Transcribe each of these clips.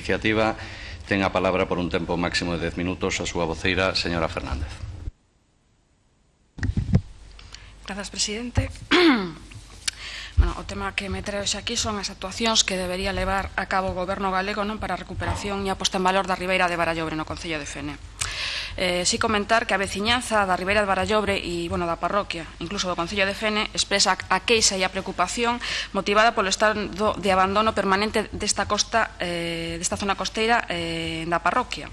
iniciativa ten a palabra por un tempo máximo de 10 minutos a súa voceira, señora Fernández. Grazas, presidente. Bueno, o tema que me trae aquí son as actuacións que debería levar a cabo o goberno galego non para a recuperación e a posta en valor da Ribeira de Barallobre no Concello de Fene. Eh, si comentar que a veciñanza da Ribeira de Barallobre e bueno, da parroquia, incluso do Concello de Fene, expresa a queixa e a preocupación motivada polo estado de abandono permanente desta costa, eh, desta zona costeira eh, da parroquia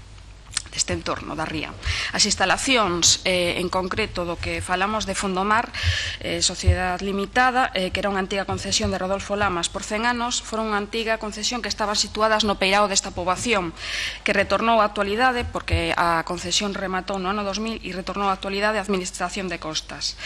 deste entorno da ría. As instalacións, eh, en concreto do que falamos de Fondomar, eh, Sociedade Limitada, eh, que era unha antiga concesión de Rodolfo Lamas por 100 anos, foron unha antiga concesión que estaba situadas no peirao desta poboación, que retornou á actualidade, porque a concesión rematou no ano 2000 e retornou á actualidade a Administración de Costas.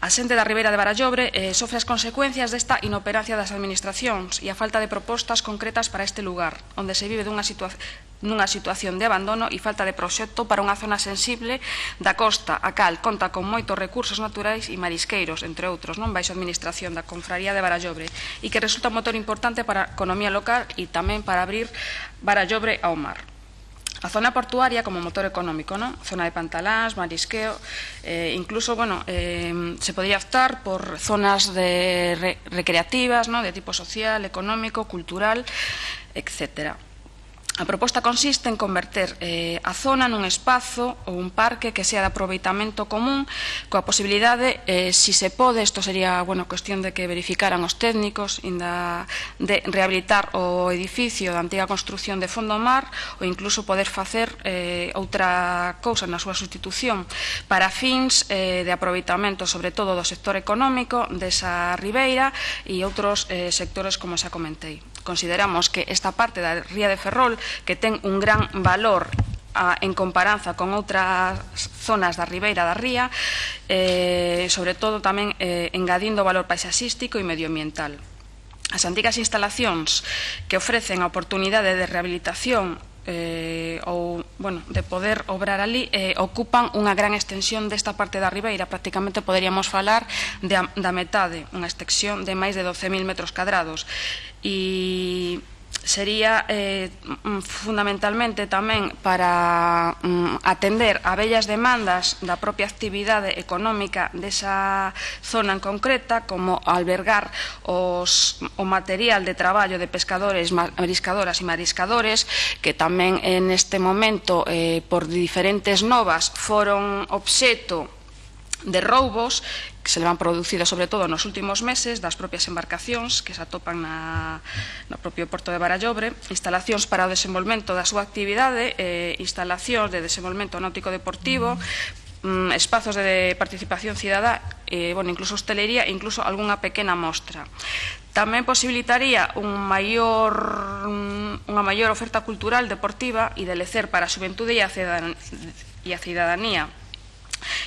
A xente da Ribeira de Barallobre eh, sofre as consecuencias desta inoperancia das administracións e a falta de propostas concretas para este lugar, onde se vive dunha, situa nunha situación de abandono e falta de de proxecto para unha zona sensible da costa, a cal conta con moitos recursos naturais e marisqueiros, entre outros, non baixo administración da Confraría de Barallobre, e que resulta un motor importante para a economía local e tamén para abrir Barallobre ao mar. A zona portuaria como motor económico, non? zona de pantalás, marisqueo, eh, incluso bueno, eh, se podría optar por zonas de re recreativas, ¿no? de tipo social, económico, cultural, etcétera. A proposta consiste en converter eh, a zona nun espazo ou un parque que sea de aproveitamento común coa posibilidade, eh, si se pode, isto sería bueno, cuestión de que verificaran os técnicos inda de rehabilitar o edificio da antiga construcción de Fondo Mar ou incluso poder facer eh, outra cousa na súa sustitución para fins eh, de aproveitamento sobre todo do sector económico desa ribeira e outros eh, sectores como xa comentei consideramos que esta parte da ría de Ferrol, que ten un gran valor a, en comparanza con outras zonas da Ribeira da Ría, eh, sobre todo tamén eh, engadindo valor paisaxístico e medioambiental. As antigas instalacións que ofrecen a oportunidade de rehabilitación eh, ou, bueno, de poder obrar ali eh, ocupan unha gran extensión desta parte da Ribeira. Prácticamente poderíamos falar de, da metade unha extensión de máis de 12.000 metros cadrados. E sería eh, mm, fundamentalmente tamén para mm, atender a bellas demandas da propia actividade económica desa zona en concreta, como albergar os, o material de traballo de pescadores, mariscadoras e mariscadores, que tamén en este momento, eh, por diferentes novas, foron obxeto de roubos que se levan producido sobre todo nos últimos meses das propias embarcacións que se atopan na, no propio porto de Barallobre, instalacións para o desenvolvemento da súa actividade, eh, instalacións de desenvolvemento náutico deportivo, mm, espazos de participación cidadá, eh, bueno, incluso hostelería e incluso algunha pequena mostra. Tamén posibilitaría un maior, mm, unha maior oferta cultural, deportiva e de lecer para a xuventude e a, cidadanía, e a cidadanía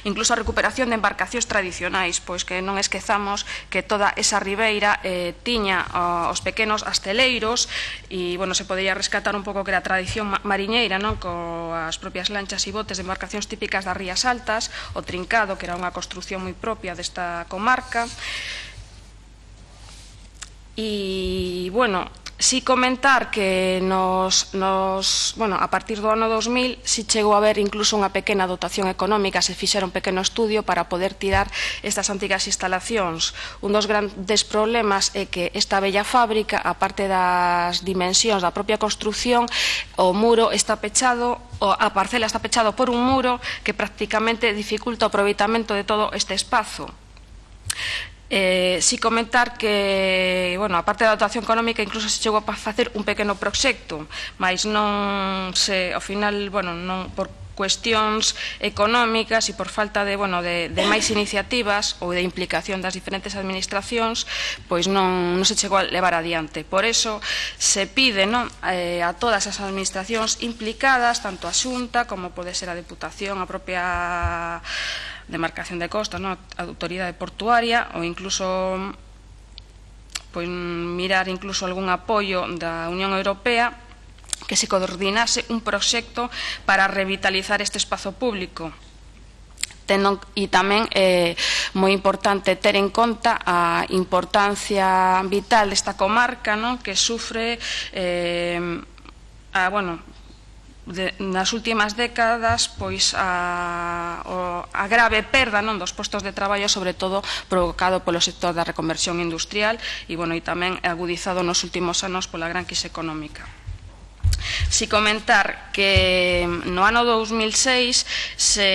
incluso a recuperación de embarcacións tradicionais, pois que non esquezamos que toda esa ribeira eh, tiña os pequenos asteleiros e, bueno, se podía rescatar un pouco que era a tradición mariñeira, non? Coas propias lanchas e botes de embarcacións típicas das Rías Altas, o trincado, que era unha construción moi propia desta comarca, E, bueno, Si comentar que nos, nos, bueno, a partir do ano 2000 si chegou a haber incluso unha pequena dotación económica, se fixera un pequeno estudio para poder tirar estas antigas instalacións. Un dos grandes problemas é que esta bella fábrica, a parte das dimensións da propia construción, o muro está pechado o a parcela está pechado por un muro que prácticamente dificulta o aproveitamento de todo este espazo. Eh, si comentar que, bueno, a parte da dotación económica incluso se chegou a facer un pequeno proxecto, mas non se, ao final, bueno, non por cuestións económicas e por falta de, bueno, de, de máis iniciativas ou de implicación das diferentes administracións, pois non, non se chegou a levar adiante. Por eso se pide non, eh, a todas as administracións implicadas, tanto a Xunta como pode ser a Deputación, a propia demarcación de costas, ¿no? a autoridade portuaria ou incluso pois, mirar incluso algún apoio da Unión Europea que se coordinase un proxecto para revitalizar este espazo público tendo, e tamén é eh, moi importante ter en conta a importancia vital desta comarca non? que sufre eh, a, bueno, de, nas últimas décadas pois a, o, a grave perda non dos postos de traballo sobre todo provocado polo sector da reconversión industrial e bueno, e tamén agudizado nos últimos anos pola gran crise económica. Si comentar que no ano 2006 se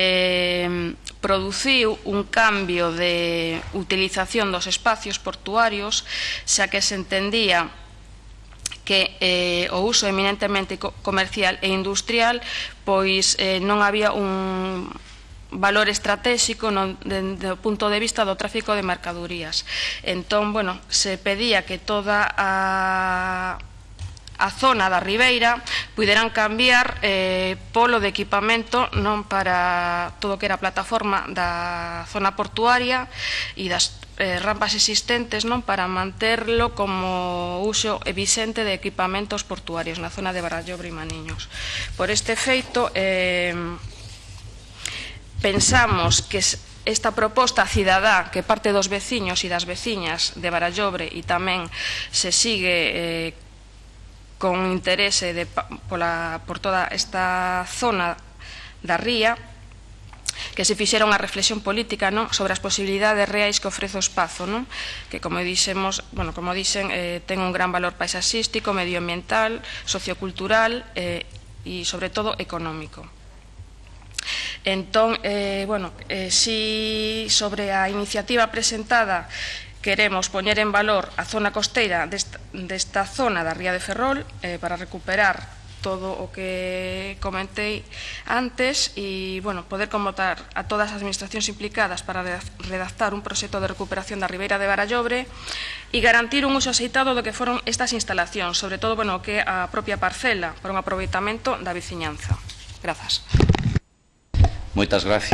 mm, produciu un cambio de utilización dos espacios portuarios xa que se entendía que eh, o uso eminentemente comercial e industrial pois eh, non había un valor estratégico no, de, do punto de vista do tráfico de mercadorías. Entón, bueno, se pedía que toda a a zona da Ribeira puderan cambiar eh, polo de equipamento non para todo que era a plataforma da zona portuaria e das eh, rampas existentes non para manterlo como uso evidente de equipamentos portuarios na zona de Barallobre e Maniños. Por este feito, eh, pensamos que esta proposta cidadá que parte dos veciños e das veciñas de Barallobre e tamén se sigue eh, con interese de, pola, por toda esta zona da ría que se fixera unha reflexión política non? sobre as posibilidades reais que ofrece o espazo non? que como dixemos bueno, como dixen eh, ten un gran valor paisaxístico medioambiental, sociocultural eh, e sobre todo económico Entón, eh, bueno, eh, si sobre a iniciativa presentada Queremos poñer en valor a zona costeira desta, desta zona da Ría de Ferrol eh, para recuperar todo o que comentei antes e, bueno, poder convotar a todas as administracións implicadas para redactar un proxecto de recuperación da Ribeira de Barallobre e garantir un uso aceitado do que foron estas instalacións, sobre todo, bueno, que a propia parcela para un aproveitamento da veciñanza. Grazas. Moitas gracias.